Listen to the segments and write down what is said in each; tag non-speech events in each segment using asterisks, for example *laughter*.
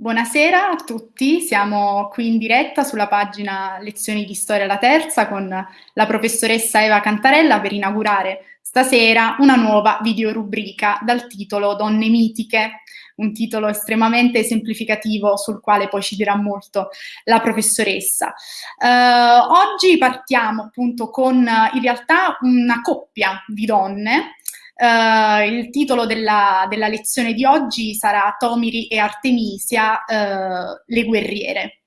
Buonasera a tutti, siamo qui in diretta sulla pagina Lezioni di Storia la Terza con la professoressa Eva Cantarella per inaugurare stasera una nuova videorubrica dal titolo Donne mitiche, un titolo estremamente semplificativo sul quale poi ci dirà molto la professoressa. Uh, oggi partiamo appunto con in realtà una coppia di donne Uh, il titolo della, della, lezione di oggi sarà Tomiri e Artemisia, uh, le guerriere.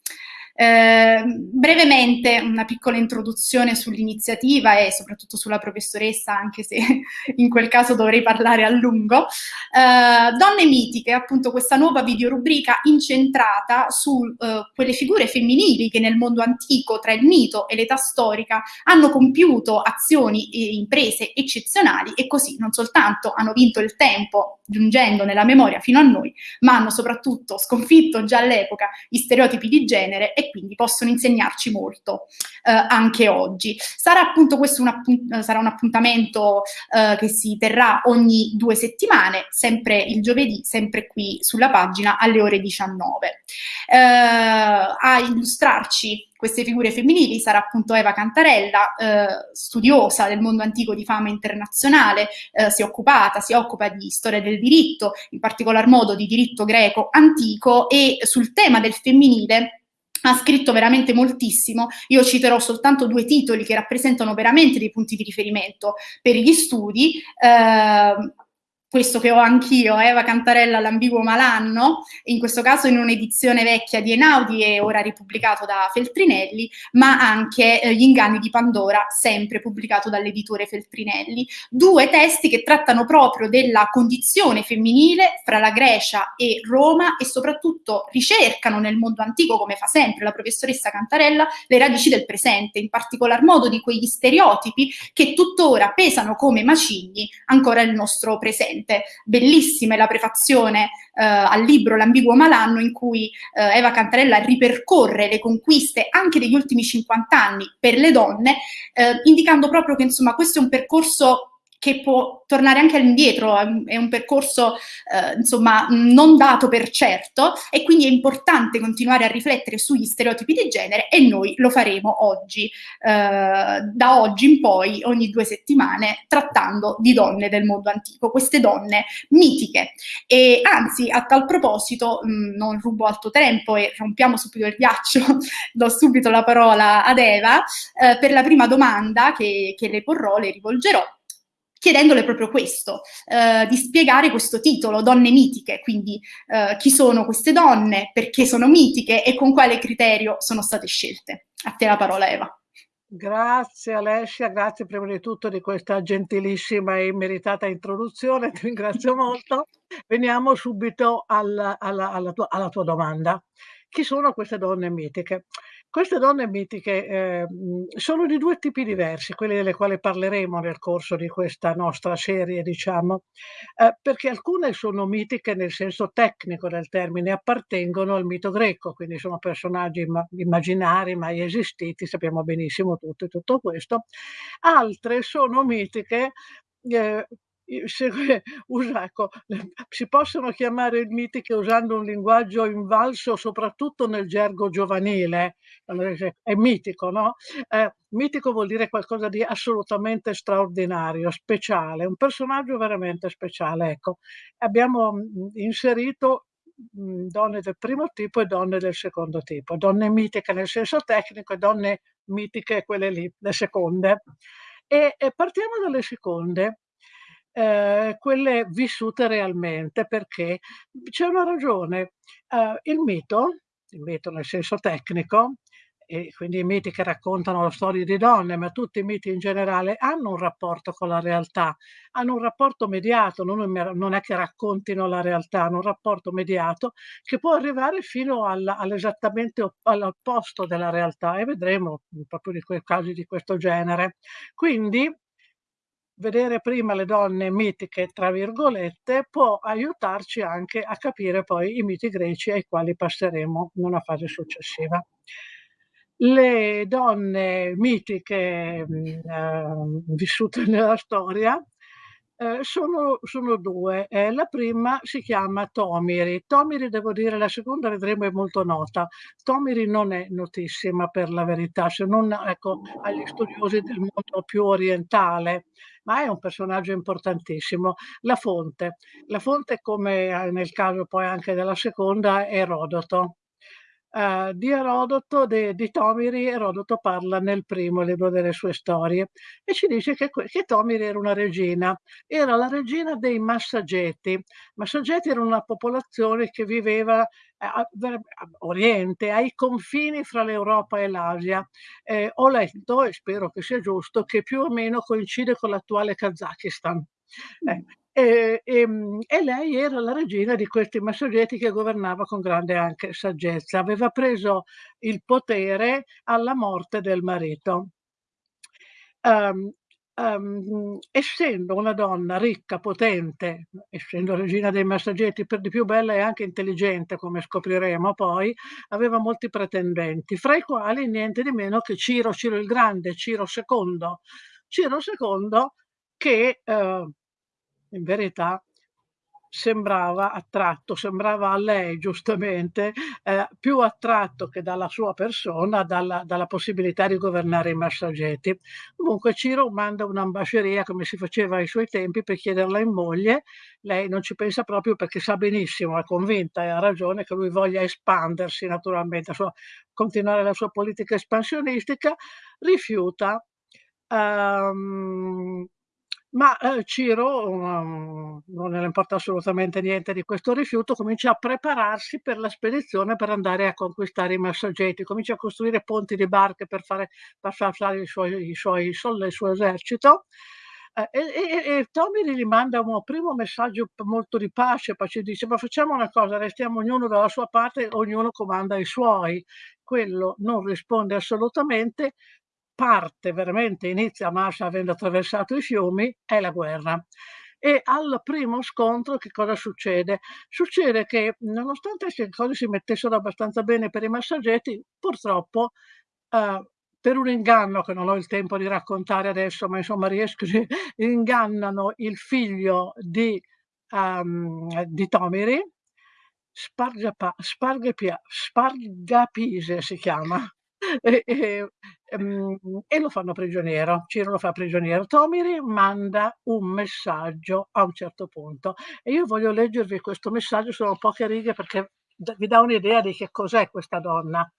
Eh, brevemente una piccola introduzione sull'iniziativa e soprattutto sulla professoressa, anche se *laughs* in quel caso dovrei parlare a lungo. Eh, Donne mitiche, appunto questa nuova videorubrica incentrata su eh, quelle figure femminili che nel mondo antico, tra il mito e l'età storica, hanno compiuto azioni e imprese eccezionali e così non soltanto hanno vinto il tempo giungendo nella memoria fino a noi, ma hanno soprattutto sconfitto già all'epoca gli stereotipi di genere e quindi possono insegnarci molto eh, anche oggi. Sarà appunto questo un, appunt sarà un appuntamento eh, che si terrà ogni due settimane, sempre il giovedì, sempre qui sulla pagina alle ore 19. Eh, a illustrarci queste figure femminili sarà appunto Eva Cantarella, eh, studiosa del mondo antico di fama internazionale, eh, si è occupata, si occupa di storia del diritto, in particolar modo di diritto greco antico e sul tema del femminile ha scritto veramente moltissimo, io citerò soltanto due titoli che rappresentano veramente dei punti di riferimento per gli studi, eh, questo che ho anch'io, Eva Cantarella, L'ambiguo malanno, in questo caso in un'edizione vecchia di Enaudi e ora ripubblicato da Feltrinelli, ma anche eh, Gli inganni di Pandora, sempre pubblicato dall'editore Feltrinelli. Due testi che trattano proprio della condizione femminile fra la Grecia e Roma e soprattutto ricercano nel mondo antico, come fa sempre la professoressa Cantarella, le radici del presente, in particolar modo di quegli stereotipi che tuttora pesano come macigni ancora nel nostro presente veramente bellissima è la prefazione eh, al libro L'ambiguo malanno in cui eh, Eva Cantarella ripercorre le conquiste anche degli ultimi 50 anni per le donne, eh, indicando proprio che insomma questo è un percorso che può tornare anche all'indietro, è un percorso eh, insomma non dato per certo e quindi è importante continuare a riflettere sugli stereotipi di genere e noi lo faremo oggi, eh, da oggi in poi, ogni due settimane, trattando di donne del mondo antico, queste donne mitiche. E anzi, a tal proposito, mh, non rubo altro tempo e rompiamo subito il ghiaccio, *laughs* do subito la parola ad Eva, eh, per la prima domanda che, che le porrò, le rivolgerò chiedendole proprio questo, eh, di spiegare questo titolo, Donne mitiche, quindi eh, chi sono queste donne, perché sono mitiche e con quale criterio sono state scelte. A te la parola Eva. Grazie Alessia, grazie prima di tutto di questa gentilissima e meritata introduzione, *laughs* ti ringrazio molto. Veniamo subito alla, alla, alla, tua, alla tua domanda. Chi sono queste donne mitiche? Queste donne mitiche eh, sono di due tipi diversi, quelli delle quali parleremo nel corso di questa nostra serie, diciamo, eh, perché alcune sono mitiche nel senso tecnico del termine, appartengono al mito greco, quindi sono personaggi immaginari mai esistiti, sappiamo benissimo tutto, tutto questo. Altre sono mitiche eh, se, usa, ecco, si possono chiamare mitiche usando un linguaggio invalso soprattutto nel gergo giovanile, è mitico, no? Eh, mitico vuol dire qualcosa di assolutamente straordinario, speciale, un personaggio veramente speciale. Ecco, abbiamo inserito donne del primo tipo e donne del secondo tipo, donne mitiche nel senso tecnico e donne mitiche quelle lì, le seconde. E, e partiamo dalle seconde eh, quelle vissute realmente, perché c'è una ragione. Eh, il mito, il mito nel senso tecnico, e quindi i miti che raccontano la storia di donne, ma tutti i miti in generale hanno un rapporto con la realtà, hanno un rapporto mediato, non, è che raccontino la realtà, hanno un rapporto mediato che può arrivare fino all'esattamente all'opposto della realtà e vedremo proprio di quei casi di questo genere. Quindi vedere prima le donne mitiche, tra virgolette, può aiutarci anche a capire poi i miti greci ai quali passeremo in una fase successiva. Le donne mitiche eh, vissute nella storia Ehm, sono sono 2. Ehm, la prima si chiama Tomiri. Tomiri devo dire la seconda vedremo è molto nota. Tomiri non è notissima per la verità, se non, ecco, agli studiosi del mondo più orientale, ma è un personaggio importantissimo. La fonte. La fonte come, ehm, nel caso poi anche della seconda, è Erodoto. Ehm, di Erodoto, de di Tomiri, Erodoto parla nel primo libro delle sue storie e ci dice che che Tomiri era una regina. Era la regina dei Massageti. Massageti era una popolazione che viveva a a oriente, ai confini fra l'Europa e l'Asia. Ehm, ho letto, e spero che sia giusto, che più o meno coincide con l'attuale Kazakistan. Eh, e ehm, e lei era la regina di questi Massageti che governava con grande anche saggezza. Aveva preso il potere alla morte del marito. Uhm, uhm, essendo una donna ricca, potente, essendo regina dei Massageti, per di più bella e anche intelligente, come scopriremo poi, aveva molti pretendenti, fra i quali niente di meno che Ciro, Ciro il Grande, Ciro II. Ciro II che, uhm in verità sembrava attratto, sembrava a lei giustamente, ehm, più attratto che dalla sua persona, dalla dalla possibilità di governare i Massageti. Comunque Ciro manda un'ambasceria, come si faceva ai suoi tempi, per chiederla in moglie. Lei non ci pensa proprio perché sa benissimo, è convinta e ha ragione che lui voglia espandersi naturalmente, sua continuare la sua politica espansionistica, rifiuta. Uhm ma, ehm, Ciro, uhm, non gliene importa assolutamente niente di questo rifiuto, comincia a prepararsi per la spedizione per andare a conquistare i Massageti, comincia a costruire ponti di barche per fare per i suoi i suoi il suo esercito, ehm, e e e Tomiri gli manda un primo messaggio molto di pace, ci dice: "Ma facciamo una cosa, restiamo ognuno dalla sua parte, ognuno comanda i suoi." Quello non risponde assolutamente, parte veramente inizia Masha avendo attraversato i fiumi, è la guerra. E al primo scontro che cosa succede? Succede che nonostante le cose si mettessero abbastanza bene per i Massageti, purtroppo, uhm, per un inganno che non ho il tempo di raccontare adesso, ma insomma riesco *laughs* ingannano il figlio di uhm, di Tomiri, Spargapise si chiama. *laughs* E e ehm, e lo fanno prigioniero. Ciro lo fa prigioniero. Tomiri manda un messaggio a un certo punto e io voglio leggervi questo messaggio, sono poche righe perché vi dà un'idea di che cos'è questa donna.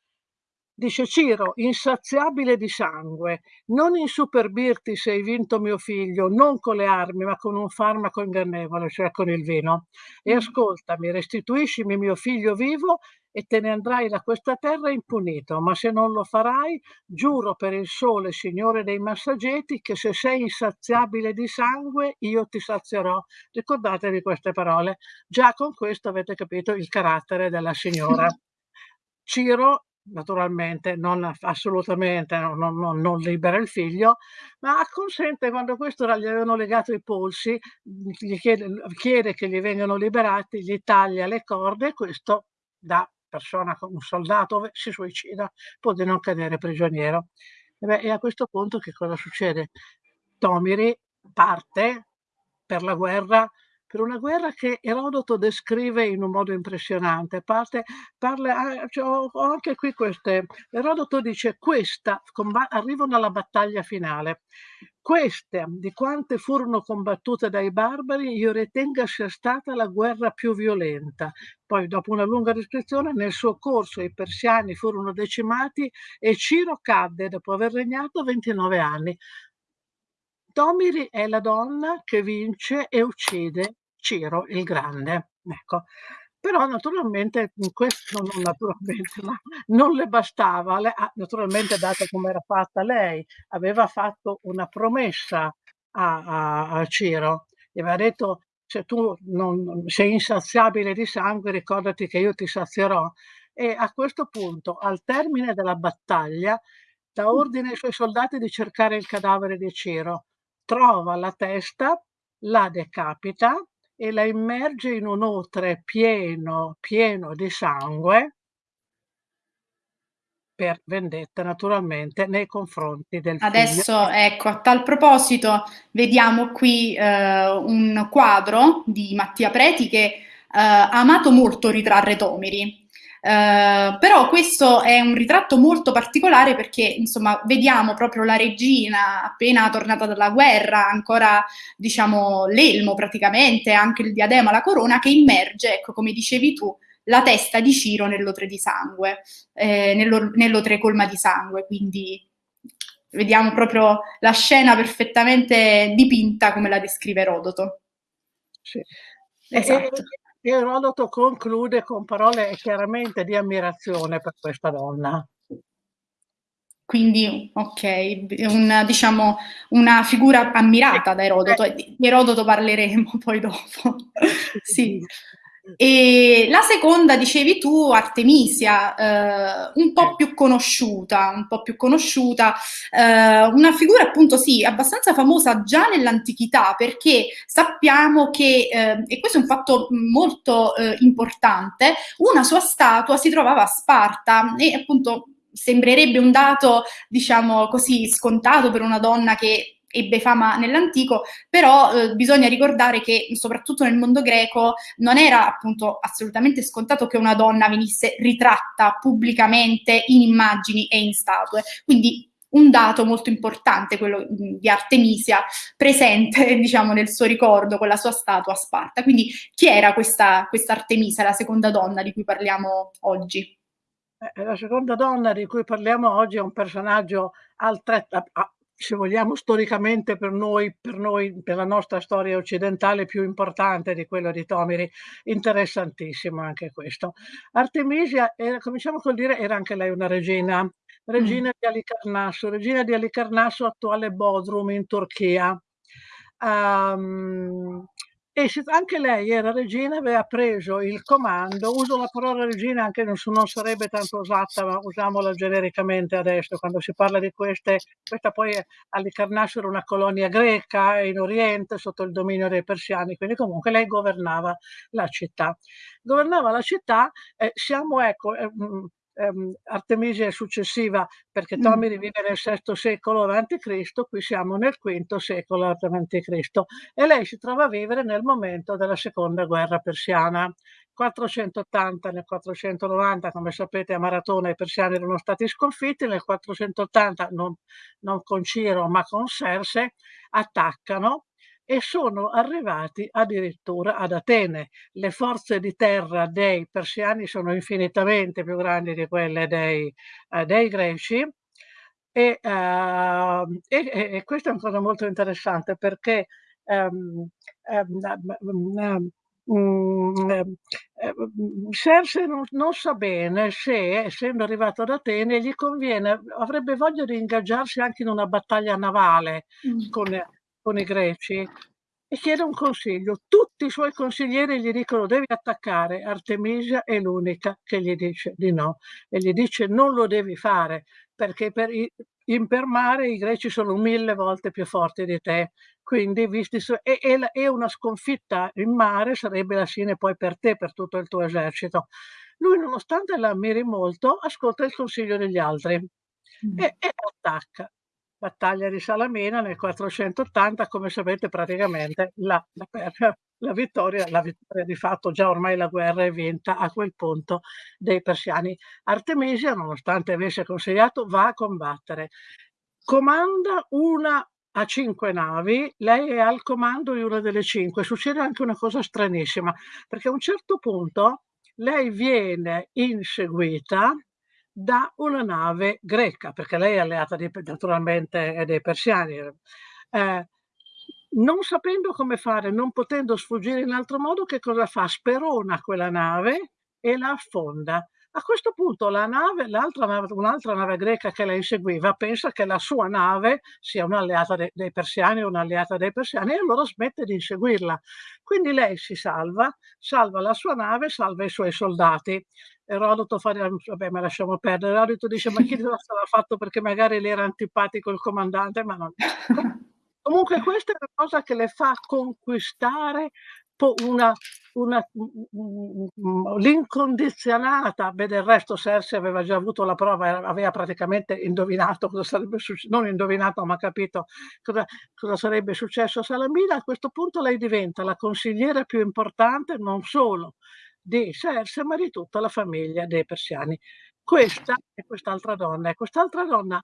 Dice Ciro, insaziabile di sangue, non insuperbirti se hai vinto mio figlio, non con le armi, ma con un farmaco ingannevole, cioè con il vino. E ascoltami, restituiscimi mio figlio vivo e te ne andrai da questa terra impunito, ma se non lo farai, giuro per il sole, signore dei massageti, che se sei insaziabile di sangue, io ti sazierò. Ricordatevi queste parole. Già con questo avete capito il carattere della signora. *laughs* Ciro naturalmente non assolutamente non non non libera il figlio, ma acconsente quando questo gli avevano legato i polsi, gli chiede chiede che gli vengano liberati, gli taglia le corde e questo da persona un soldato si suicida pur di non cadere prigioniero. E beh, e a questo punto che cosa succede? Tomiri parte per la guerra per una guerra che Erodoto descrive in un modo impressionante. Parte parla a cioè ho anche qui queste Erodoto dice: "Questa" arrivano alla battaglia finale. "Queste, di quante furono combattute dai barbari, io ritenga sia stata la guerra più violenta." Poi dopo una lunga descrizione, nel suo corso i persiani furono decimati e Ciro cadde dopo aver regnato 29 anni. Tomiri è la donna che vince e uccide Ciro il Grande, ecco. Però naturalmente questo non naturalmente, *laughs* ma non le bastava. Le ha naturalmente dato com'era fatta lei, aveva fatto una promessa a a a Ciro. Gli aveva detto: "Se tu non sei insaziabile di sangue ricordati che io ti sazierò." E a questo punto, al termine della battaglia, dà ordine ai suoi soldati di cercare il cadavere di Ciro. Trova la testa, la decapita e la immerge in un outre pieno, pieno di sangue per vendetta naturalmente nei confronti del Adesso, figlio. ecco, a tal proposito, vediamo qui eh, un quadro di Mattia Preti che eh, ha amato molto ritrarre Tomiri. Uh, però questo è un ritratto molto particolare perché insomma vediamo proprio la regina appena tornata dalla guerra, ancora diciamo l'elmo praticamente, anche il diadema, la corona che immerge, ecco come dicevi tu, la testa di Ciro nell'otre di sangue, eh, nell'otre colma di sangue, quindi vediamo proprio la scena perfettamente dipinta come la descrive Erodoto. Sì. Esatto. Erodoto conclude con parole chiaramente di ammirazione per questa donna. Quindi, ok, una, diciamo, una figura ammirata da Erodoto. Di Erodoto parleremo poi dopo. *laughs* sì. E la seconda, dicevi tu, Artemisia, eh, un po' più conosciuta, un po' più conosciuta, eh, una figura appunto sì, abbastanza famosa già nell'antichità perché sappiamo che, eh, e questo è un fatto molto eh, importante, una sua statua si trovava a Sparta e appunto sembrerebbe un dato, diciamo così, scontato per una donna che ebbe fama nell'antico, però eh, bisogna ricordare che soprattutto nel mondo greco non era appunto assolutamente scontato che una donna venisse ritratta pubblicamente in immagini e in statue. Quindi un dato molto importante, quello di Artemisia, presente *laughs* diciamo, nel suo ricordo con la sua statua a Sparta. Quindi chi era questa, questa Artemisia, la seconda donna di cui parliamo oggi? Eh, la seconda donna di cui parliamo oggi è un personaggio altrettanto, se vogliamo, storicamente per noi, per noi, per la nostra storia occidentale più importante di quello di Tomiri, interessantissimo anche questo. Artemisia, era, cominciamo col dire, era anche lei una regina, regina mm. di Alicarnasso, regina di Alicarnasso, attuale Bodrum in Turchia. Um, e anche lei era regina, aveva preso il comando, uso la parola regina anche se non sarebbe tanto usata, ma usiamola genericamente adesso, quando si parla di queste, questa poi all'Icarnasso era una colonia greca in Oriente sotto il dominio dei persiani, quindi comunque lei governava la città. Governava la città, eh, siamo ecco, eh, mm, ehm, Artemisia è successiva perché Tomiri vive nel VI secolo a.C., qui siamo nel V secolo a.C. e lei si trova a vivere nel momento della seconda guerra persiana. 480 nel 490, come sapete a Maratona i persiani erano stati sconfitti, nel 480 non, non con Ciro ma con Serse attaccano e sono arrivati addirittura ad Atene. Le forze di terra dei persiani sono infinitamente più grandi di quelle dei, eh, dei greci e, uh, e, e, questa è una cosa molto interessante perché um, um, um, Serse non, non, sa bene se, essendo arrivato ad Atene, gli conviene, avrebbe voglia di ingaggiarsi anche in una battaglia navale mm. con con i greci e chiede un consiglio. Tutti i suoi consiglieri gli dicono devi attaccare, Artemisia è l'unica che gli dice di no e gli dice non lo devi fare perché per i, in per mare i greci sono mille volte più forti di te, quindi visti su, e, e, e, una sconfitta in mare sarebbe la fine poi per te, per tutto il tuo esercito. Lui, nonostante la ammiri molto, ascolta il consiglio degli altri mm. e, e attacca battaglia di Salamina nel 480, come sapete praticamente la, la, la, vittoria, la vittoria di fatto, già ormai la guerra è vinta a quel punto dei persiani. Artemisia, nonostante avesse consigliato, va a combattere. Comanda una a cinque navi, lei è al comando di una delle cinque. Succede anche una cosa stranissima, perché a un certo punto lei viene inseguita da una nave greca, perché lei è alleata di, naturalmente dei persiani. Eh, non sapendo come fare, non potendo sfuggire in altro modo, che cosa fa? Sperona quella nave e la affonda. A questo punto la nave, nave, un'altra nave greca che la inseguiva pensa che la sua nave sia un'alleata de, dei persiani o un'alleata dei persiani e allora smette di inseguirla. Quindi lei si salva, salva la sua nave, salva i suoi soldati. Erodoto fa, vabbè ma lasciamo perdere, Erodoto dice ma chi *laughs* lo sarà fatto perché magari le era antipatico il comandante, ma non... Comunque questa è una cosa che le fa conquistare una una l'incondizionata, beh del resto Cersei aveva già avuto la prova, aveva praticamente indovinato cosa sarebbe successo, non indovinato ma capito cosa, cosa sarebbe successo a Salamina, a questo punto lei diventa la consigliera più importante non solo di Cersei ma di tutta la famiglia dei persiani. Questa è quest'altra donna, e quest'altra donna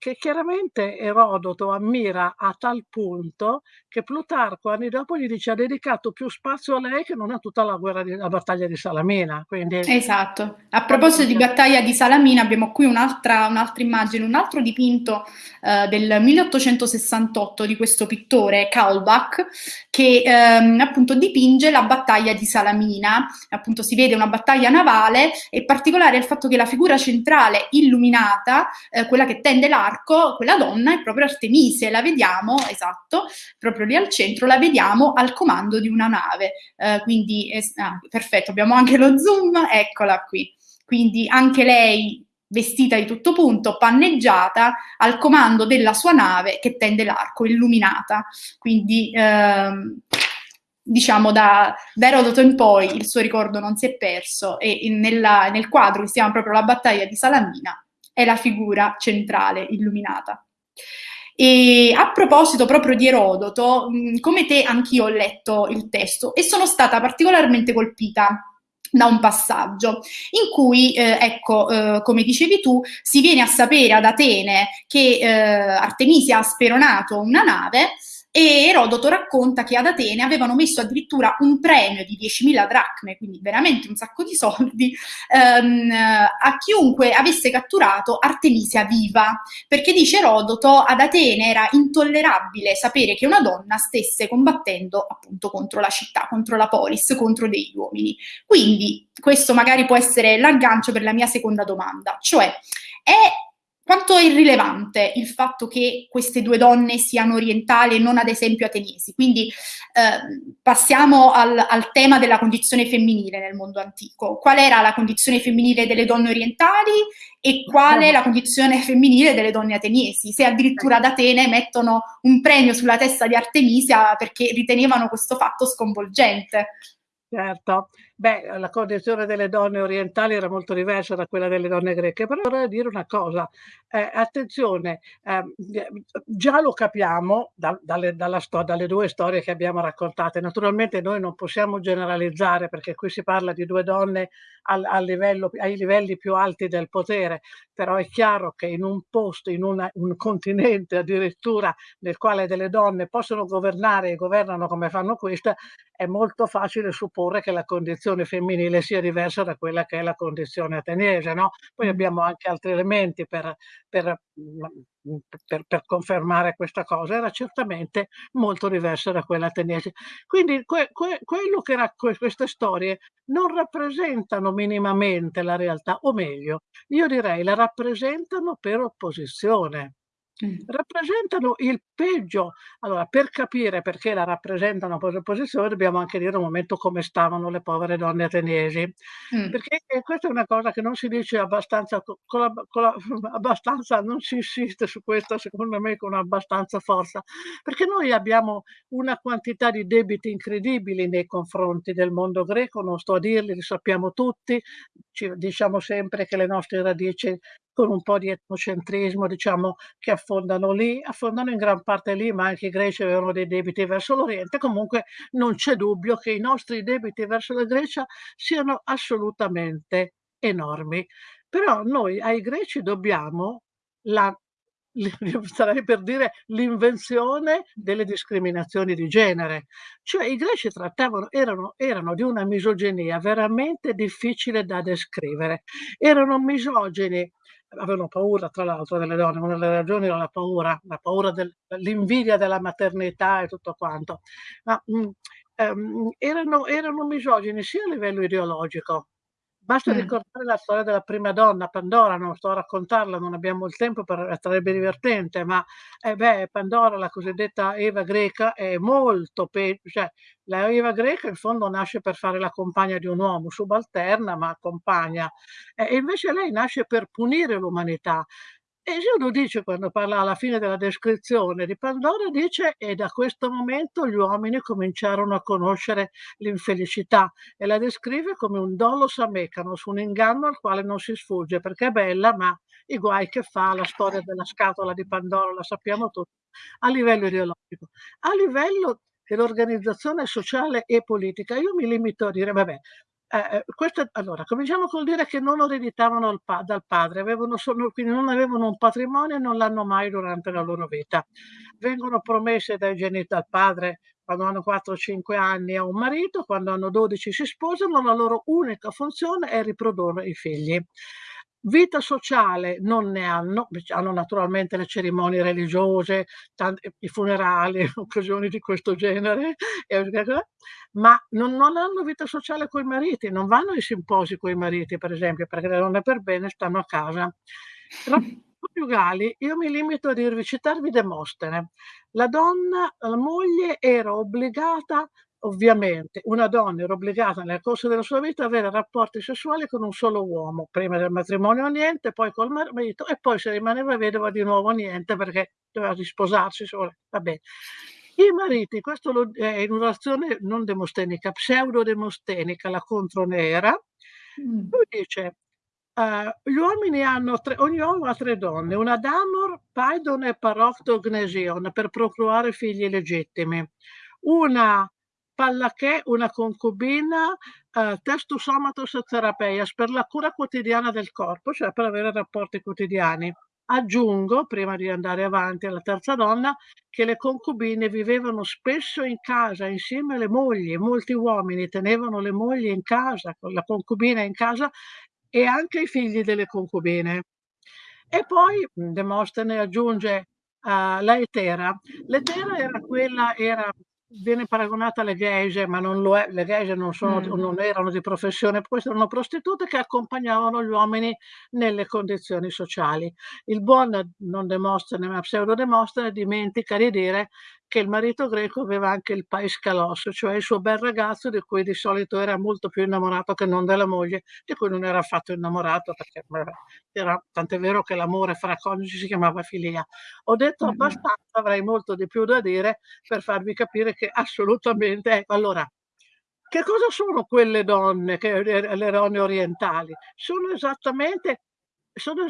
che, chiaramente Erodoto ammira a tal punto che Plutarco anni dopo gli dice ha dedicato più spazio a lei che non a tutta la guerra di, la battaglia di Salamina. Quindi, esatto. A proposito di battaglia di Salamina abbiamo qui un'altra, un'altra immagine, un altro dipinto eh, del 1868 di questo pittore Kaulbach che ehm, appunto dipinge la battaglia di Salamina. Appunto si vede una battaglia navale e particolare è il fatto che la figura centrale illuminata, eh, quella che tende l'arco, l'arco, quella donna è proprio Artemise, la vediamo, esatto, proprio lì al centro, la vediamo al comando di una nave. Eh, quindi, eh, ah, perfetto, abbiamo anche lo zoom, eccola qui. Quindi anche lei vestita di tutto punto, panneggiata, al comando della sua nave che tende l'arco, illuminata. Quindi, ehm, diciamo, da, da, Erodoto in poi il suo ricordo non si è perso e nella, nel quadro che si chiama proprio La battaglia di Salamina è la figura centrale illuminata. E a proposito proprio di Erodoto, come te anch'io ho letto il testo e sono stata particolarmente colpita da un passaggio in cui, eh, ecco, eh, come dicevi tu, si viene a sapere ad Atene che eh, Artemisia ha speronato una nave e Erodoto racconta che ad Atene avevano messo addirittura un premio di 10.000 dracme, quindi veramente un sacco di soldi, ehm, a chiunque avesse catturato Artemisia viva, perché dice Erodoto ad Atene era intollerabile sapere che una donna stesse combattendo appunto contro la città, contro la polis, contro degli uomini. Quindi questo magari può essere l'aggancio per la mia seconda domanda, cioè è quanto è irrilevante il fatto che queste due donne siano orientali e non ad esempio ateniesi? Quindi eh, passiamo al, al, tema della condizione femminile nel mondo antico. Qual era la condizione femminile delle donne orientali e qual è la condizione femminile delle donne ateniesi? Se addirittura ad Atene mettono un premio sulla testa di Artemisia perché ritenevano questo fatto sconvolgente. Certo, beh, la condizione delle donne orientali era molto diversa da quella delle donne greche, però vorrei dire una cosa, eh, attenzione, eh, già lo capiamo da, dalle, dalle, due storie che abbiamo raccontate, naturalmente noi non possiamo generalizzare perché qui si parla di due donne al, al livello, ai livelli più alti del potere, però è chiaro che in un posto, in una, un continente addirittura nel quale delle donne possono governare e governano come fanno questa, è molto facile supporre che la condizione femminile sia diversa da quella che è la condizione ateniese. No? Poi abbiamo anche altri elementi per, per, per, per, confermare questa cosa, era certamente molto diversa da quella ateniese. Quindi que, que, quello che queste storie non rappresentano minimamente la realtà, o meglio, io direi la rappresentano per opposizione. Rappresentano il peggio. Allora, per capire perché la rappresentano per posizione, dobbiamo anche dire un momento come stavano le povere donne ateniesi. Mm. Perché questa è una cosa che non si dice abbastanza, con la, con la, *laughs* abbastanza, non si insiste su questo, secondo me, con abbastanza forza. Perché noi abbiamo una quantità di debiti incredibili nei confronti del mondo greco, non sto a dirli, li sappiamo tutti, ci diciamo sempre che le nostre radici con un po' di etnocentrismo, diciamo, che affondano lì, affondano in gran parte lì, ma anche i greci avevano dei debiti verso l'Oriente. Comunque non c'è dubbio che i nostri debiti verso la Grecia siano assolutamente enormi. Però noi ai greci dobbiamo la starei per dire l'invenzione delle discriminazioni di genere. Cioè i greci trattavano, erano, erano di una misoginia veramente difficile da descrivere. Erano misogini avevano paura tra l'altro delle donne, una delle ragioni era la paura, la paura dell'invidia della maternità e tutto quanto, ma mh, mm, ehm, erano, erano misogini sia a livello ideologico, Basta mm. ricordare la storia della prima donna, Pandora, non sto a raccontarla, non abbiamo il tempo, per, sarebbe divertente, ma eh beh, Pandora, la cosiddetta Eva greca, è molto peggio, cioè la Eva greca in fondo nasce per fare la compagna di un uomo, subalterna ma compagna, e invece lei nasce per punire l'umanità. E Gesù dice quando parla alla fine della descrizione di Pandora, dice: "E da questo momento gli uomini cominciarono a conoscere l'infelicità", e la descrive come un "dolus amecanos", un inganno al quale non si sfugge, perché è bella, ma i guai che fa, la storia della scatola di Pandora la sappiamo tutti, a livello ideologico. A livello dell'organizzazione sociale e politica, io mi limito a dire: vabbè, eh, eh, questo allora, cominciamo col dire che non lo ereditavano pa dal padre, avevano solo quindi non avevano un patrimonio e non l'hanno mai durante la loro vita. Vengono promesse dai geni dal padre quando hanno 4 o 5 anni a un marito, quando hanno 12 si sposano, la loro unica funzione è riprodurre i figli. Vita sociale non ne hanno, hanno naturalmente le cerimonie religiose, tante, i funerali, *laughs* occasioni di questo genere, ma non, non hanno vita sociale coi mariti, non vanno ai simposi coi mariti, per esempio, perché le donne per bene stanno a casa. coniugali, *laughs* io mi limito a dirvi, citarvi Demostene. La donna, la moglie era obbligata Ovviamente una donna era obbligata nel corso della sua vita ad avere rapporti sessuali con un solo uomo, prima del matrimonio niente, poi col marito e poi se rimaneva vedova di nuovo niente perché doveva risposarsi solo. I mariti, questo lo, è in una relazione non demostenica, pseudo-demostenica, la contronera, mm. lui dice Uh, gli uomini hanno tre, ogni uomo ha tre donne, una Damor, Paidon e Paroctognesion per procurare figli legittimi, una Pallachè, una concubina, eh, testus somatus therapeias, per la cura quotidiana del corpo, cioè per avere rapporti quotidiani. Aggiungo, prima di andare avanti alla terza donna, che le concubine vivevano spesso in casa insieme alle mogli, molti uomini tenevano le mogli in casa, con la concubina in casa e anche i figli delle concubine. E poi Demostene aggiunge uh, la Etera. L'Etera era quella, era viene paragonata alle geishe, ma non lo è, le geishe non, sono, mm. non erano di professione, queste erano prostitute che accompagnavano gli uomini nelle condizioni sociali. Il buon non Demostene, ma pseudo Demostene dimentica di dire che il marito greco aveva anche il paiscalos, cioè il suo bel ragazzo di cui di solito era molto più innamorato che non della moglie, di cui non era affatto innamorato, perché era tant'è vero che l'amore fra coniugi si chiamava filia. Ho detto abbastanza, avrei molto di più da dire per farvi capire che assolutamente, ecco, allora, che cosa sono quelle donne, che, le donne orientali? Sono esattamente sono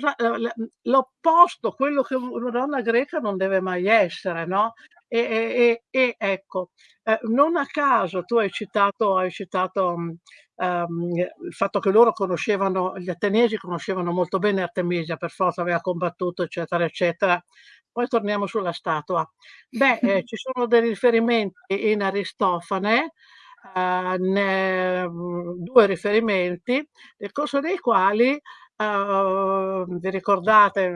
l'opposto, quello che una donna greca non deve mai essere, no? E, e, e ecco, eh, non a caso tu hai citato, hai citato um, il fatto che loro conoscevano, gli ateniesi conoscevano molto bene Artemisia, per forza aveva combattuto, eccetera, eccetera. Poi torniamo sulla statua. Beh, eh, ci sono dei riferimenti in Aristofane, eh, ne, due riferimenti, nel corso dei quali Uh, vi ricordate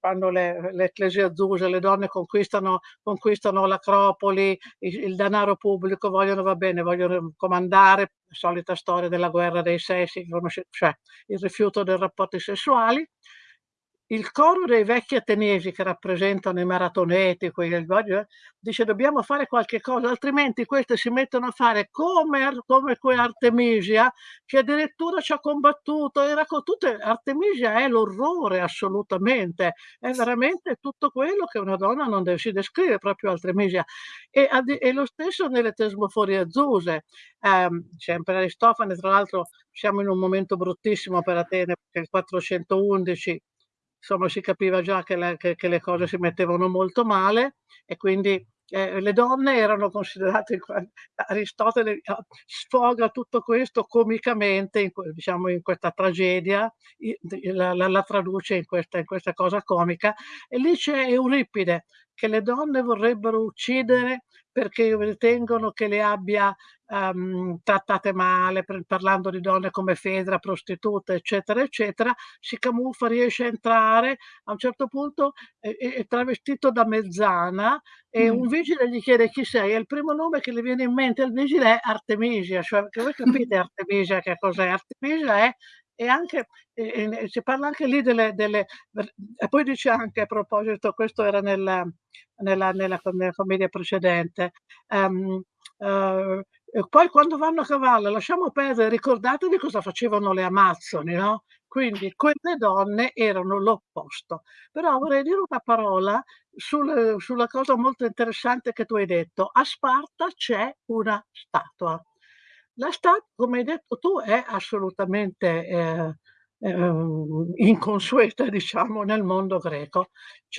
quando le, le ecclesie le donne conquistano, conquistano l'acropoli, il, il, denaro pubblico, vogliono, va bene, vogliono comandare, solita storia della guerra dei sessi, cioè il rifiuto dei rapporti sessuali, il coro dei vecchi ateniesi che rappresentano i maratoneti, quelli, dice dobbiamo fare qualche cosa, altrimenti queste si mettono a fare come, come Artemisia, che addirittura ci ha combattuto, era tutte, Artemisia è l'orrore assolutamente, è veramente tutto quello che una donna non deve, si descrive proprio Artemisia. E, e lo stesso nelle tesmoforie azzuse, eh, sempre Aristofane, tra l'altro siamo in un momento bruttissimo per Atene, perché il 411 insomma si capiva già che le, che, che le cose si mettevano molto male e quindi eh, le donne erano considerate, Aristotele ah, sfoga tutto questo comicamente in, diciamo, in questa tragedia, la, la, la traduce in questa, in questa, cosa comica, e lì c'è Euripide che le donne vorrebbero uccidere perché ritengono che le abbia um, trattate male, parlando di donne come Fedra, prostitute, eccetera, eccetera, si camuffa, riesce a entrare, a un certo punto è, è travestito da mezzana e mm. un vigile gli chiede chi sei e il primo nome che le viene in mente al vigile è Artemisia, cioè voi capite *laughs* Artemisia che cos'è? Artemisia è e anche e, si parla anche lì delle, delle, e poi dice anche a proposito questo era nella, nella, nella, nella commedia precedente um, uh, poi quando vanno a cavallo lasciamo perdere ricordatevi cosa facevano le amazzoni no? quindi quelle donne erano l'opposto. Però vorrei dire una parola sul sulla cosa molto interessante che tu hai detto. A Sparta c'è una statua. La sta come hai detto tu, è assolutamente, ehm, ehm, inconsueta *laughs* diciamo nel mondo greco.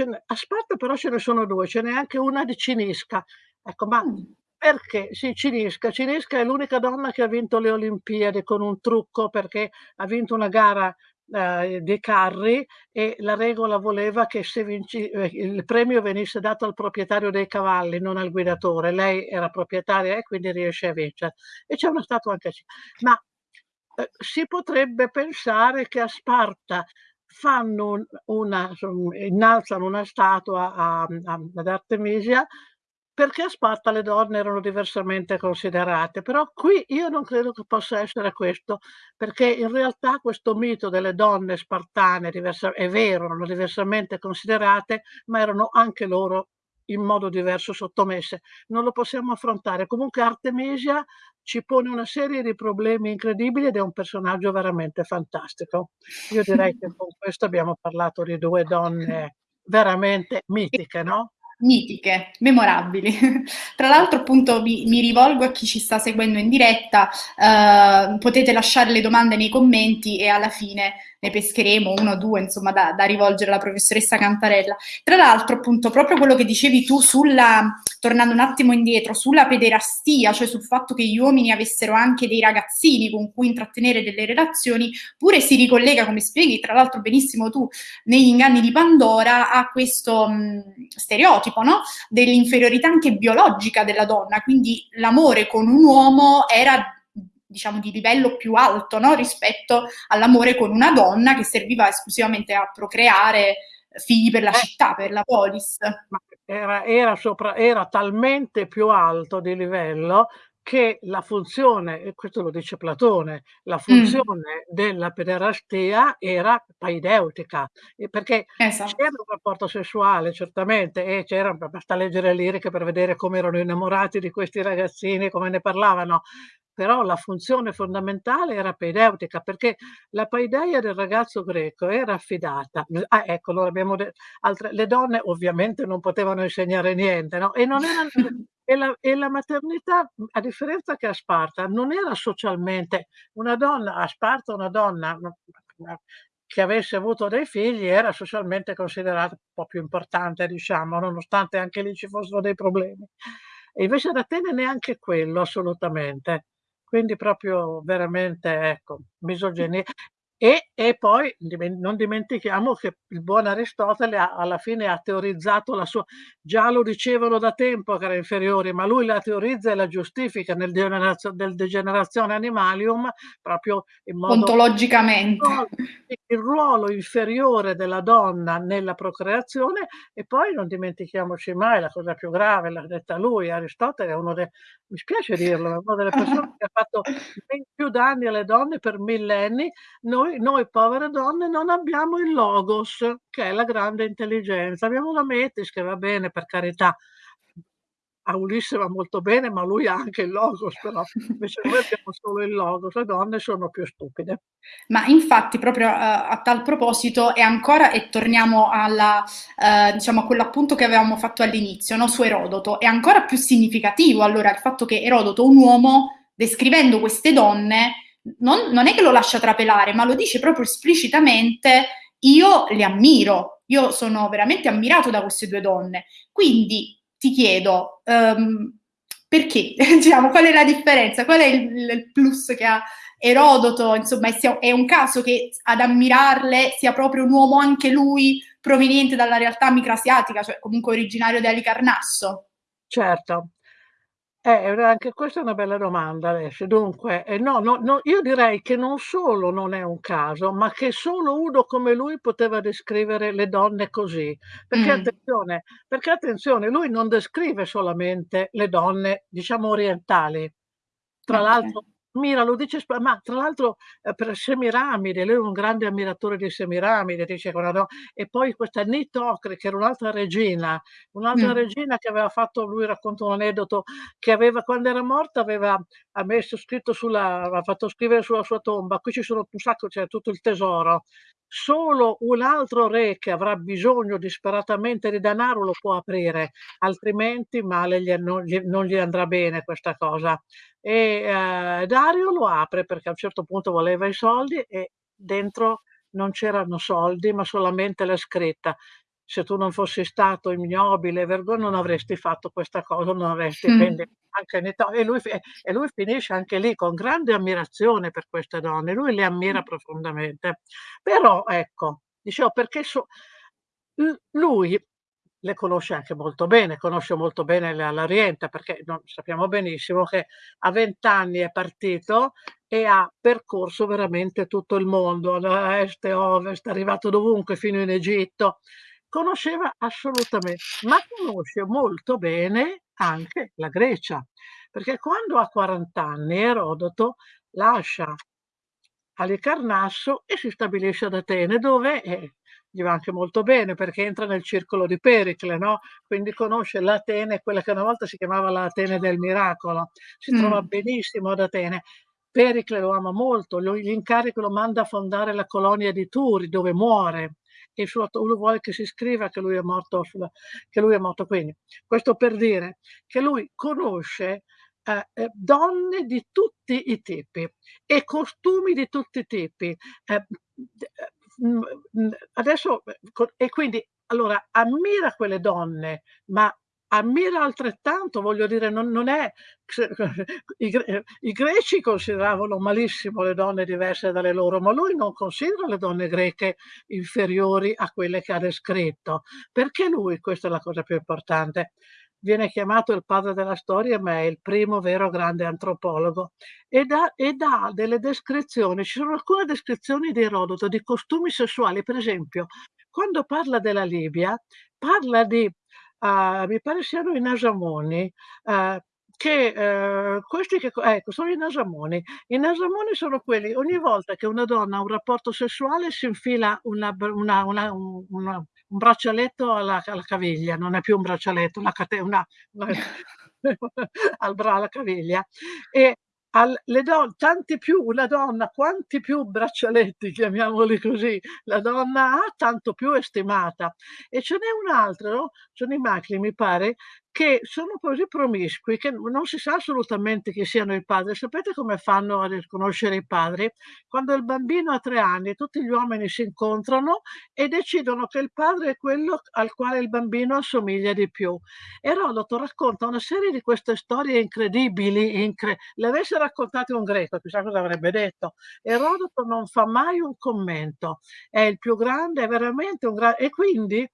N'è a Sparta però ce ne sono 2, ce n'è anche una di Cinisca. Ecco, ma Mh. perché sì, Cinisca. Cinisca è l'unica donna che ha vinto le Olimpiadi con un trucco, perché ha vinto una gara, ehm, dei carri e la regola voleva che vinci ehm, il premio venisse dato al proprietario dei cavalli, non al guidatore. Lei era proprietaria e quindi riesce a vincer e c'è una statua anche Ci ma, uhm, si potrebbe pensare che a Sparta fanno un una son innalzano una statua a a ad Artemisia perché a Sparta le donne erano diversamente considerate. Però qui io non credo che possa essere questo, perché in realtà questo mito delle donne spartane è vero, erano diversamente considerate, ma erano anche loro in modo diverso sottomesse. Non lo possiamo affrontare. Comunque Artemisia ci pone una serie di problemi incredibili ed è un personaggio veramente fantastico. Io direi che con questo abbiamo parlato di 2 donne *laughs* veramente mitiche, no? Mitiche, memorabili. *laughs* Tra l'altro appunto mi mi rivolgo a chi ci sta seguendo in diretta, uhm, potete lasciare le domande nei commenti e alla fine ne pescheremo 1 o 2 insomma da da rivolgere alla professoressa Cantarella. Tra l'altro appunto proprio quello che dicevi tu sulla tornando un attimo indietro, sulla pederastia, cioè sul fatto che gli uomini avessero anche dei ragazzini con cui intrattenere delle relazioni, pure si ricollega, come spieghi tra l'altro benissimo tu negli Inganni di Pandora, a questo, mhmm, stereotipo, no, dell'inferiorità anche biologica della donna. Quindi l'amore con un uomo era diciamo di livello più alto, no, rispetto all'amore con una donna che serviva esclusivamente a procreare figli per la Eh. città, per la polis. Era era sopra era talmente più alto di livello che la funzione, e questo lo dice Platone, la Mh. funzione della pederastia era paideutica, perché Esatto. c'era un rapporto sessuale certamente e c'era ba basta leggere liriche per vedere come erano innamorati di questi ragazzini, come ne parlavano, però la funzione fondamentale era peideutica, perché la paideia del ragazzo greco era affidata ah, ecco, allora abbiamo de altre le donne ovviamente non potevano insegnare niente, no, e non eran e la e la maternità, a differenza che a Sparta, non era socialmente una donna a Sparta una donna che avesse avuto dei figli era socialmente considerata un po' più importante diciamo, nonostante anche lì ci fossero dei problemi. E invece ad Atene neanche quello assolutamente. Quindi proprio veramente ecco, misoginia. E e poi non dimentichiamo che il buon Aristotele ha alla fine ha teorizzato la sua già lo dicevano da tempo che era inferiore, ma lui la teorizza e la giustifica nel Degeneratio del Degeneratio Animalium proprio in modo Ontologicamente. *laughs* il ruolo inferiore della donna nella procreazione e poi non dimentichiamoci mai la cosa più grave, l'ha detta lui, Aristotele è uno de mi spiace dirlo, è una delle persone che ha fatto *laughs* più danni alle donne per millenni. Noi noi povere donne non abbiamo il logos, che è la grande intelligenza. Abbiamo la metis che va bene per carità. A Ulisse va molto bene, ma lui ha anche il logos però, *laughs* invece noi abbiamo solo il logos, le donne sono più stupide. Ma infatti proprio, uhm, a tal proposito e ancora e torniamo alla uhm, diciamo a quell'appunto che avevamo fatto all'inizio, no, su Erodoto, è ancora più significativo allora il fatto che Erodoto, un uomo, descrivendo queste donne, non non è che lo lascia trapelare, ma lo dice proprio esplicitamente: "Io le ammiro, io sono veramente ammirato da queste 2 donne". Quindi ti chiedo, uhm, perché? *laughs* Diciamo, qual è la differenza? Qual è il il plus che ha Erodoto, insomma, è un caso che ad ammirarle sia proprio un uomo anche lui proveniente dalla realtà microasiatica, cioè comunque originario di Alicarnasso? Certo. Eh, anche questa è una bella domanda adesso. Dunque, ehm, no no no io direi che non solo non è un caso, ma che solo uno come lui poteva descrivere le donne così. Perché Mh. attenzione perché attenzione, lui non descrive solamente le donne, diciamo orientali. Tra Okay. l'altro Mira lo dice ma tra l'altro, ehm, per Semiramide, lui è un grande ammiratore di Semiramide, dice una do e poi questa Nit Ocre, che era un'altra regina, un'altra Mh. regina che aveva fatto lui racconta un aneddoto, che aveva quando era morta aveva ha messo scritto sulla aveva fatto scrivere sulla sua tomba: "Qui ci sono un sacco c'è tutto il tesoro. Solo un altro re che avrà bisogno disperatamente di denaro lo può aprire, altrimenti male gli non gli non gli andrà bene questa cosa." E, ehm, Dario lo apre perché a un certo punto voleva i soldi e dentro non c'erano soldi, ma solamente la scritta: "Se tu non fossi stato ignobile e vergo non avresti fatto questa cosa, non avresti" quindi anche Nito e lui e lui finisce anche lì con grande ammirazione per queste donne, lui le ammira profondamente. Però ecco, dicevo perché so lui le conosce anche molto bene, conosce molto bene la la Rienta perché no sappiamo benissimo che a 20 anni è partito e ha percorso veramente tutto il mondo, da est e ovest, è arrivato dovunque, fino in Egitto. Conosceva assolutamen ma conosce molto bene anche la Grecia, perché quando ha 40 anni Erodoto lascia Alicarnasso e si stabilisce ad Atene dove, eh, gli va anche molto bene perché entra nel circolo di Pericle, no, quindi conosce l'Atene, quella che una volta si chiamava l'Atene del miracolo. Si trova Mh. benissimo ad Atene. Pericle lo ama molto, gli incarica lo manda a fondare la colonia di Turi dove muore. E il suo lui vuole che si scriva che lui è morto sulla che lui è morto quindi. Questo per dire che lui conosce, ehm, ehm, donne di tutti i tipi e costumi di tutti i tipi. Mhmm, adesso, co e quindi allora ammira quelle donne, ma ammira altrettanto, voglio dire, non non è *laughs* i i greci consideravano malissimo le donne diverse dalle loro, ma lui non considera le donne greche inferiori a quelle che ha descritto. Perché lui, questa è la cosa più importante, viene chiamato il padre della storia, ma è il primo vero grande antropologo e dà delle descrizioni ci sono alcune descrizioni di Erodoto di costumi sessuali, per esempio, quando parla della Libia, parla di uhm, mi pare siano i Nasamoni, uhm, che, uhm, questi che co ecco, sono i Nasamoni. I Nasamoni sono quelli ogni volta che una donna ha un rapporto sessuale si infila una una una un braccialetto alla alla caviglia, non è più un braccialetto, una una *laughs* *laughs* al bra alla caviglia e al le don tanti più una donna quanti più braccialetti, chiamiamoli così, la donna ha, tanto più è stimata. E ce n'è un altro, sono i Macli mi pare, che sono così promiscui che non si sa assolutamente chi siano i padri. Sapete come fanno a riconoscere i padri? Quando il bambino ha 3 anni tutti gli uomini si incontrano e decidono che il padre è quello al quale il bambino assomiglia di più. Erodoto racconta una serie di queste storie incredibili, incre le avesse raccontate un greco chissà cosa avrebbe detto. Erodoto non fa mai un commento, è il più grande, è veramente un gra e quindi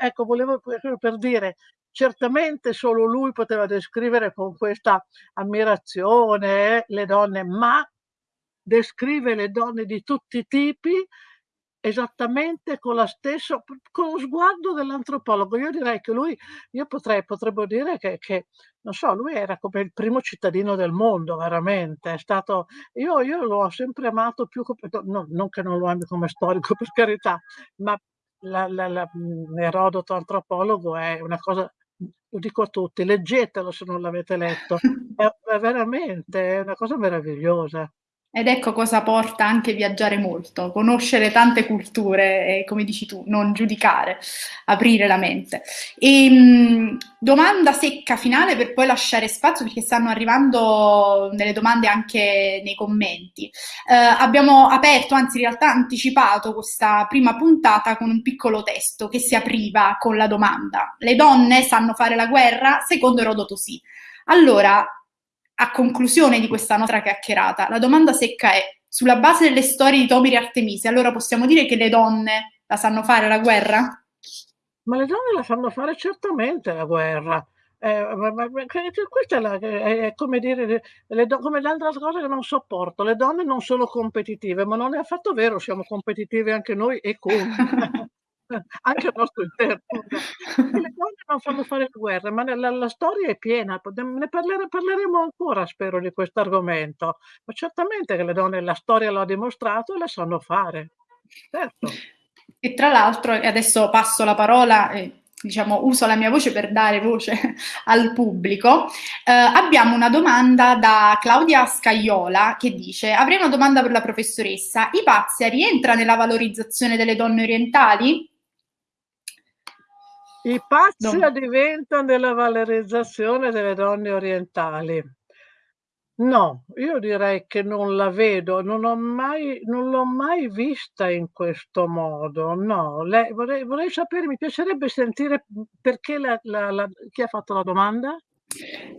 ecco volevo proprio per dire, certamente solo lui poteva descrivere con questa ammirazione, eh, le donne, ma descrive le donne di tutti i tipi esattamente con la stesso p con lo sguardo dell'antropologo. Io direi che lui io potrei potremmo dire che che non so, lui era come il primo cittadino del mondo veramente, è stato io io ho sempre amato più no non che non lo ami come storico *laughs* per carità, ma la la la mhmm, Erodoto antropologo è una cosa lo dico a tutti, leggetelo se non l'avete letto. *laughs* È è veramente, è una cosa meravigliosa. Ed ecco cosa porta anche viaggiare molto, conoscere tante culture e, come dici tu, non giudicare, aprire la mente. Ehm, domanda secca finale per poi lasciare spazio, perché stanno arrivando delle domande anche nei commenti. Uhm, abbiamo aperto, anzi in realtà anticipato questa prima puntata con un piccolo testo che si apriva con la domanda: "Le donne sanno fare la guerra? Secondo Erodoto sì". Allora, a conclusione di questa nostra chiacchierata, la domanda secca è: sulla base delle storie di Tomiri e Artemisia, allora possiamo dire che le donne la sanno fare la guerra? Ma le donne la sanno fare certamente la guerra. Ehm, ma ma questa è la è come dire le come l'altra cosa che non sopporto, le donne non sono competitive, ma non è affatto vero, siamo competitive anche noi e come. *laughs* anche al nostro interno. Le donne non fanno fare guerre, ma la la storia è piena, ne parlere parleremo ancora spero di questo argomento, ma certamente che le donne la storia lo ha dimostrato e le sanno fare. Certo. E tra l'altro, adesso passo la parola, eh, diciamo, uso la mia voce per dare voce *laughs* al pubblico, eh, abbiamo una domanda da Claudia Scaiola che dice avrei una domanda per la professoressa, Ipazia rientra nella valorizzazione delle donne orientali? Ipazia no. diventa nella valorizzazione delle donne orientali. No, io direi che non la vedo, non ho mai l'ho mai vista in questo modo, no. Lei vorrei vorrei sapere, mi piacerebbe sentire, perché la la la chi ha fatto la domanda?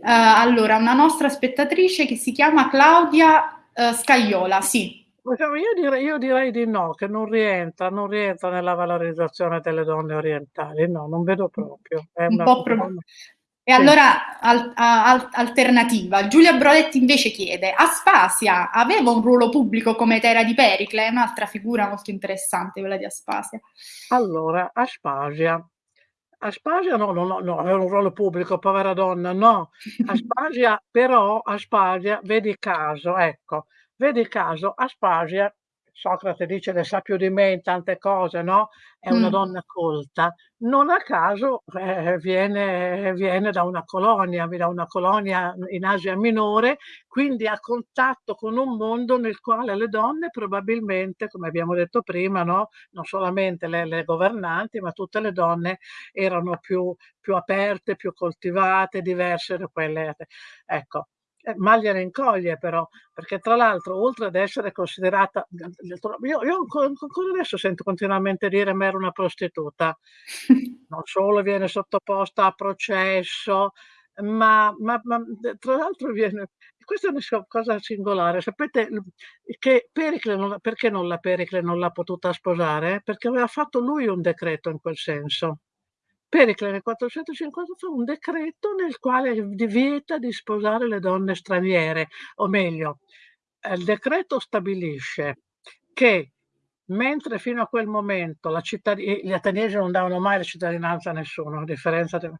Uh, allora, una nostra spettatrice che si chiama Claudia, uhm, Scaiola, sì. Io direi io direi di no, che non rientra non rientra nella valorizzazione delle donne orientali, no, non vedo proprio. È Un po' pro e allora al a alternativa, Giulia Brodetti invece chiede: Aspasia aveva un ruolo pubblico come Etera di Pericle? È un'altra figura molto interessante quella di Aspasia. Allora, Aspasia Aspasia no, no, no, no, aveva un ruolo pubblico, povera donna, no. *laughs* Aspasia però Aspasia, vedi caso, ecco, vedi caso, Aspasia Socrate dice ne sa più di me in tante cose, no, è una Mh. donna colta. Non a caso, eh, viene viene da una colonia, da una colonia in Asia Minore, quindi a contatto con un mondo nel quale le donne probabilmente, come abbiamo detto prima, no, non solamente le le governanti, ma tutte le donne erano più più aperte, più coltivate, diverse da quelle ecco. Eh, mal gliene incoglie però, perché tra l'altro oltre ad essere considerata *unintelligible* io io ancora adesso sento continuamente dire: "Ma era una prostituta". *laughs* Non solo viene sottoposta a processo, ma ma ma tra l'altro viene questa è una cosa singolare. Sapete che Pericle non perché non la Pericle non l'ha potuta sposare? Perché aveva fatto lui un decreto in quel senso. Pericle nel 450 fa un decreto nel quale vieta di sposare le donne straniere, o meglio, ehm, il decreto stabilisce che mentre fino a quel momento cittadi gli ateniesi non davano mai la cittadinanza a nessuno, a differenza de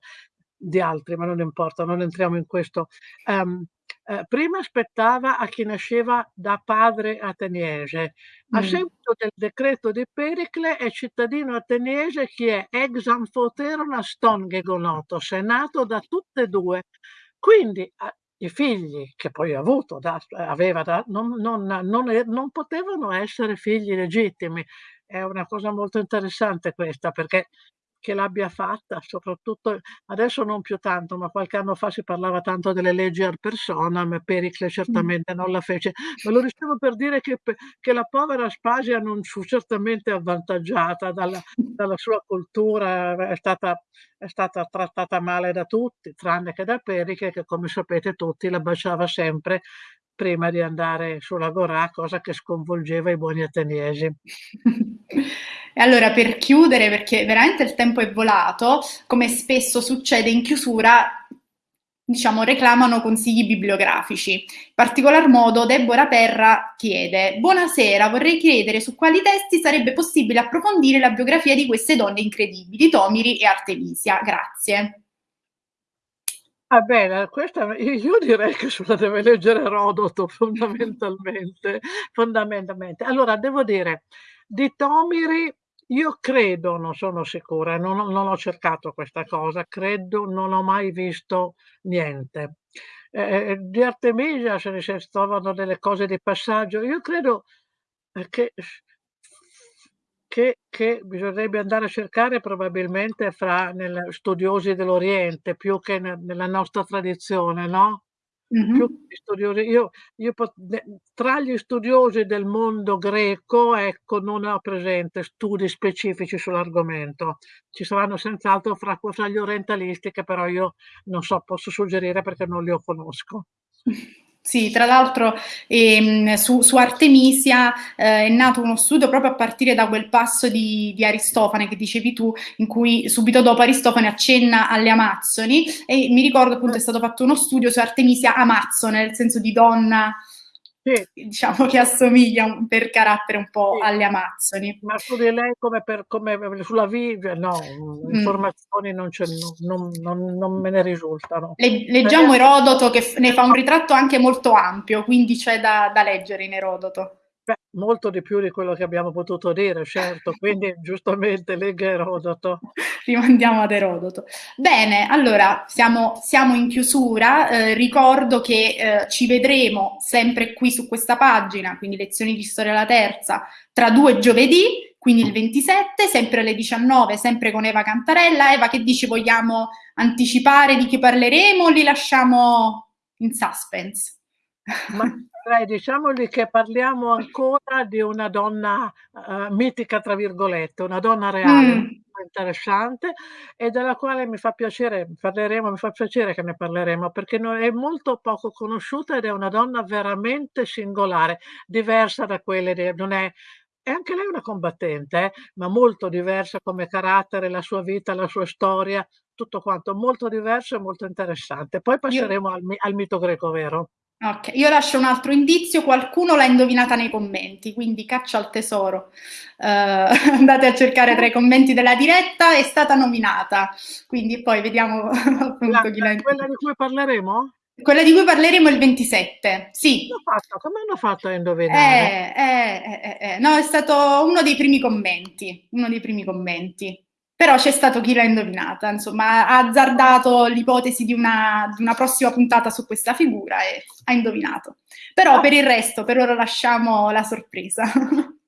di altri, ma non importa, non entriamo in questo. Ehm, ehm, prima spettava a chi nasceva da padre ateniese. A Mh. seguito del decreto di Pericle è cittadino ateniese chi è ex amphoteron aston gegonotos, è nato da tutte e 2. Quindi a i figli che poi ha avuto da aveva da non non non non potevano essere figli legittimi. È una cosa molto interessante questa, perché che l'abbia fatta, soprattutto adesso non più tanto, ma qualche anno fa si parlava tanto delle leggi ad personam, Pericle certamente non la fece. Ma lo dicevo per dire che che la povera Aspasia non fu certamente avvantaggiata dalla *laughs* dalla sua cultura, è stata è stata trattata male da tutti, tranne che da Pericle che, come sapete tutti, la baciava sempre prima di andare sull'agorà, cosa che sconvolgeva i buoni ateniesi. *laughs* E allora per chiudere, perché veramente il tempo è volato, come spesso succede in chiusura, diciamo reclamano consigli bibliografici. In particolar modo Deborah Perra chiede: "Buonasera, vorrei chiedere su quali testi sarebbe possibile approfondire la biografia di queste donne incredibili, Tomiri e Artemisia. Grazie". Ah beh, questa io direi che se la deve leggere Erodoto fondamentalmente fondamentalmente. Allora devo dire, di Tomiri io credo, non sono sicura, non ho non ho cercato questa cosa, credo non ho mai visto niente. Ehm, di Artemisia se ne si trovano delle cose di passaggio. Io credo, ehm, che che che bisognerebbe andare a cercare probabilmente fra nel studiosi dell'Oriente più che ne nella nostra tradizione, no, Studiosi io io pot tra gli studiosi del mondo greco, ecco, non ho presente studi specifici sull'argomento. Ci saranno senz'altro fra fra gli orientalisti che però io non so, posso suggerire perché non li conosco. Sì, tra l'altro, ehm, su su Artemisia, ehm, è nato uno studio proprio a partire da quel passo di di Aristofane che dicevi tu, in cui subito dopo Aristofane accenna alle Amazzoni e mi ricordo appunto è stato fatto uno studio su Artemisia Amazzone, nel senso di donna Sì. Diciamo che assomiglia per carattere un po' Sì. alle Amazzoni. Ma su di lei come per come sulla Vige no, Mh. informazioni non non non non me ne risultano. Le leggiamo Erodoto che ne fa un ritratto anche molto ampio, quindi c'è da da leggere in Erodoto. Beh, molto di più di quello che abbiamo potuto dire, certo, quindi *laughs* giustamente legga Erodoto. Rimandiamo ad Erodoto. Bene, allora siamo siamo in chiusura, ehm, ricordo che, ehm, ci vedremo sempre qui su questa pagina, quindi lezioni di storia alla terza, tra 2 giovedì, quindi il 27, sempre alle 19, sempre con Eva Cantarella. Eva, che dici, vogliamo anticipare di chi parleremo o li lasciamo in suspense? Ma dai, diciamogli che parliamo ancora di una donna, uhm, "mitica" tra virgolette, una donna reale, Mh. interessante e della quale mi fa piacere parleremo mi fa piacere che ne parleremo, perché è molto poco conosciuta ed è una donna veramente singolare, diversa da quelle de non è è anche lei una combattente eh, ma molto diversa come carattere, la sua vita, la sua storia, tutto quanto, molto diverso e molto interessante. Poi Io passeremo al mi al mito greco, vero? Okay, io lascio un altro indizio, qualcuno l'ha indovinata nei commenti, quindi caccia al tesoro. Uhm, *laughs* andate a cercare tra i commenti della diretta, è stata nominata. Quindi poi vediamo *laughs* appunto chi l'ha quella di cui parleremo? Quella di cui parleremo il 27, Come sì. come hanno fatto a indovinare? Eh, eh, eh, eh, eh. No, è stato uno dei primi commenti, uno dei primi commenti. Però c'è stato chi l'ha indovinata, insomma, ha azzardato l'ipotesi di una di una prossima puntata su questa figura e ha indovinato. Però per il resto, per ora lasciamo la sorpresa. *laughs*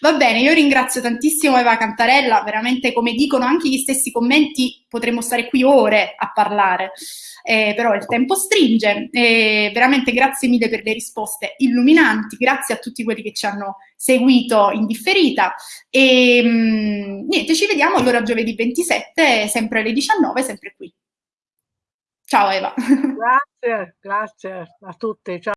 Va bene, io ringrazio tantissimo Eva Cantarella, veramente come dicono anche gli stessi commenti, potremmo stare qui ore a parlare, ehm, però il tempo stringe. Ehm, veramente grazie mille per le risposte illuminanti, grazie a tutti quelli che ci hanno seguito in differita. Ehm, niente, ci vediamo allora giovedì 27, sempre alle 19, sempre qui. Ciao Eva. Grazie, grazie a tutti. Cia